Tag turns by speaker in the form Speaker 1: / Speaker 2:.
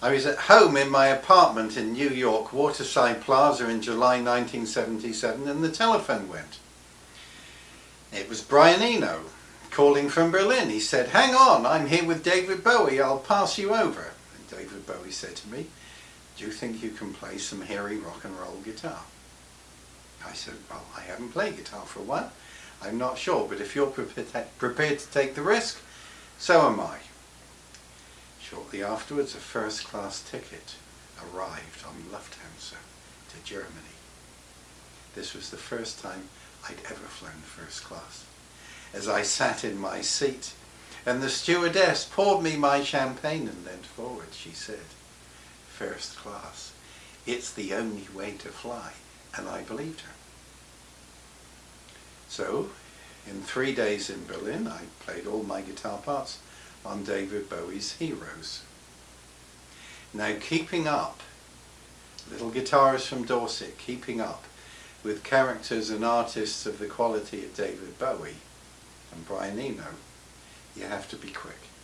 Speaker 1: I was at home in my apartment in New York, Waterside Plaza in July 1977 and the telephone went. It was Brian Eno calling from Berlin. He said, hang on, I'm here with David Bowie, I'll pass you over. And David Bowie said to me, do you think you can play some hairy rock and roll guitar? I said, well, I haven't played guitar for a while. I'm not sure, but if you're prepared to take the risk, so am I. Shortly afterwards, a first-class ticket arrived on Lufthansa to Germany. This was the first time I'd ever flown first class. As I sat in my seat, and the stewardess poured me my champagne and leant forward, she said, first class, it's the only way to fly, and I believed her. So, in three days in Berlin, I played all my guitar parts on David Bowie's Heroes. Now, keeping up, little guitarist from Dorset, keeping up with characters and artists of the quality of David Bowie and Brian Eno, you have to be quick.